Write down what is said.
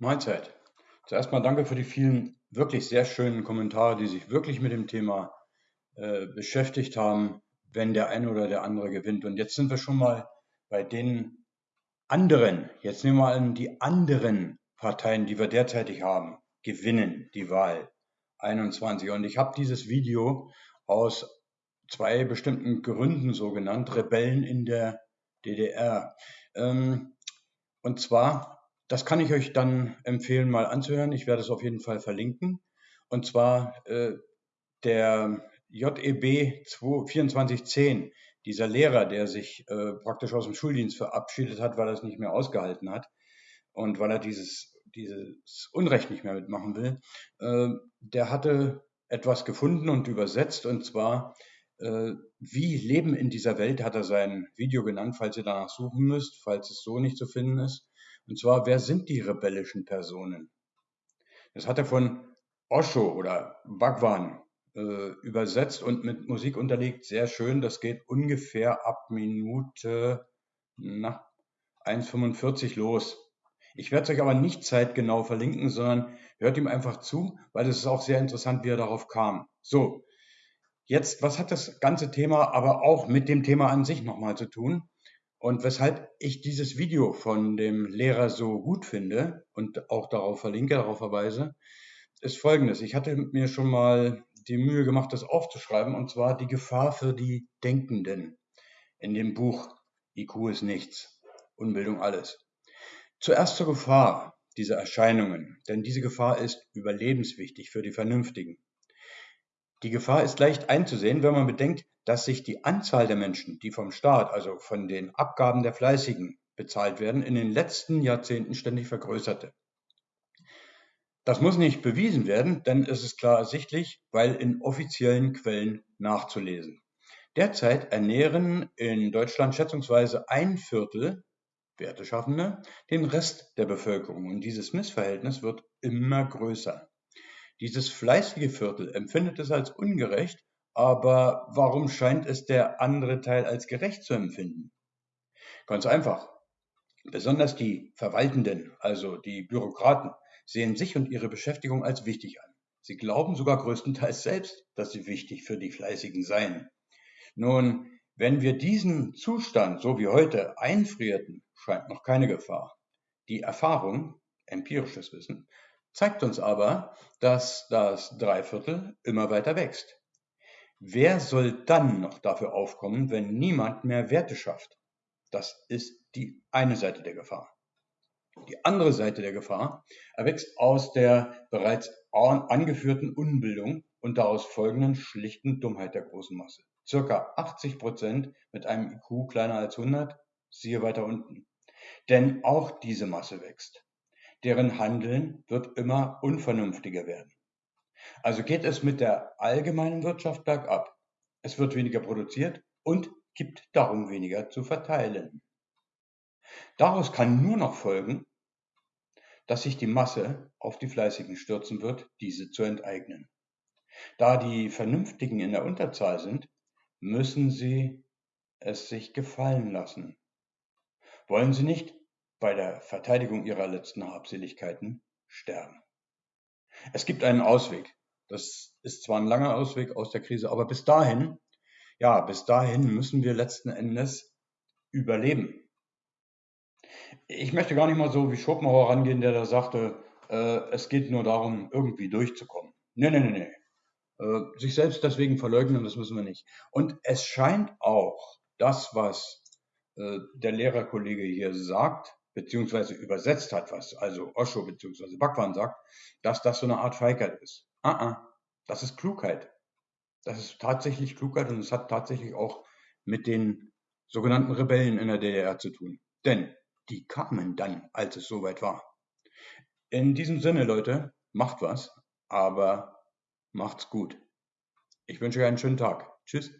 Mahlzeit. Zuerst mal danke für die vielen wirklich sehr schönen Kommentare, die sich wirklich mit dem Thema äh, beschäftigt haben, wenn der eine oder der andere gewinnt. Und jetzt sind wir schon mal bei den anderen, jetzt nehmen wir an, die anderen Parteien, die wir derzeitig haben, gewinnen die Wahl 21. Und ich habe dieses Video aus zwei bestimmten Gründen so genannt, Rebellen in der DDR. Ähm, und zwar das kann ich euch dann empfehlen, mal anzuhören. Ich werde es auf jeden Fall verlinken. Und zwar äh, der JEB 2410, dieser Lehrer, der sich äh, praktisch aus dem Schuldienst verabschiedet hat, weil er es nicht mehr ausgehalten hat und weil er dieses, dieses Unrecht nicht mehr mitmachen will, äh, der hatte etwas gefunden und übersetzt, und zwar, äh, wie Leben in dieser Welt, hat er sein Video genannt, falls ihr danach suchen müsst, falls es so nicht zu finden ist. Und zwar, wer sind die rebellischen Personen? Das hat er von Osho oder Bhagwan äh, übersetzt und mit Musik unterlegt. Sehr schön. Das geht ungefähr ab Minute 1,45 los. Ich werde es euch aber nicht zeitgenau verlinken, sondern hört ihm einfach zu, weil es ist auch sehr interessant, wie er darauf kam. So, jetzt, was hat das ganze Thema aber auch mit dem Thema an sich nochmal zu tun? Und weshalb ich dieses Video von dem Lehrer so gut finde und auch darauf verlinke, darauf verweise, ist folgendes. Ich hatte mir schon mal die Mühe gemacht, das aufzuschreiben, und zwar die Gefahr für die Denkenden in dem Buch IQ ist nichts, Unbildung alles. Zuerst zur Gefahr dieser Erscheinungen, denn diese Gefahr ist überlebenswichtig für die Vernünftigen. Die Gefahr ist leicht einzusehen, wenn man bedenkt, dass sich die Anzahl der Menschen, die vom Staat, also von den Abgaben der Fleißigen bezahlt werden, in den letzten Jahrzehnten ständig vergrößerte. Das muss nicht bewiesen werden, denn es ist klar ersichtlich, weil in offiziellen Quellen nachzulesen. Derzeit ernähren in Deutschland schätzungsweise ein Viertel Werteschaffende den Rest der Bevölkerung und dieses Missverhältnis wird immer größer. Dieses fleißige Viertel empfindet es als ungerecht, aber warum scheint es der andere Teil als gerecht zu empfinden? Ganz einfach. Besonders die Verwaltenden, also die Bürokraten, sehen sich und ihre Beschäftigung als wichtig an. Sie glauben sogar größtenteils selbst, dass sie wichtig für die Fleißigen seien. Nun, wenn wir diesen Zustand, so wie heute, einfrierten, scheint noch keine Gefahr. Die Erfahrung, empirisches Wissen, zeigt uns aber, dass das Dreiviertel immer weiter wächst. Wer soll dann noch dafür aufkommen, wenn niemand mehr Werte schafft? Das ist die eine Seite der Gefahr. Die andere Seite der Gefahr erwächst aus der bereits angeführten Unbildung und daraus folgenden schlichten Dummheit der großen Masse. Circa 80 Prozent mit einem IQ kleiner als 100, siehe weiter unten. Denn auch diese Masse wächst deren Handeln wird immer unvernünftiger werden. Also geht es mit der allgemeinen Wirtschaft bergab. Es wird weniger produziert und gibt darum weniger zu verteilen. Daraus kann nur noch folgen, dass sich die Masse auf die Fleißigen stürzen wird, diese zu enteignen. Da die Vernünftigen in der Unterzahl sind, müssen sie es sich gefallen lassen. Wollen sie nicht, bei der Verteidigung ihrer letzten Habseligkeiten sterben. Es gibt einen Ausweg. Das ist zwar ein langer Ausweg aus der Krise, aber bis dahin, ja, bis dahin müssen wir letzten Endes überleben. Ich möchte gar nicht mal so wie Schopenhauer rangehen, der da sagte, äh, es geht nur darum, irgendwie durchzukommen. Nee, nee, nee, nee. Äh, sich selbst deswegen verleugnen, das müssen wir nicht. Und es scheint auch, das, was äh, der Lehrerkollege hier sagt, beziehungsweise übersetzt hat, was also Osho beziehungsweise Bhagwan sagt, dass das so eine Art Feigheit ist. Ah, ah, das ist Klugheit. Das ist tatsächlich Klugheit und es hat tatsächlich auch mit den sogenannten Rebellen in der DDR zu tun. Denn die kamen dann, als es soweit war. In diesem Sinne, Leute, macht was, aber macht's gut. Ich wünsche euch einen schönen Tag. Tschüss.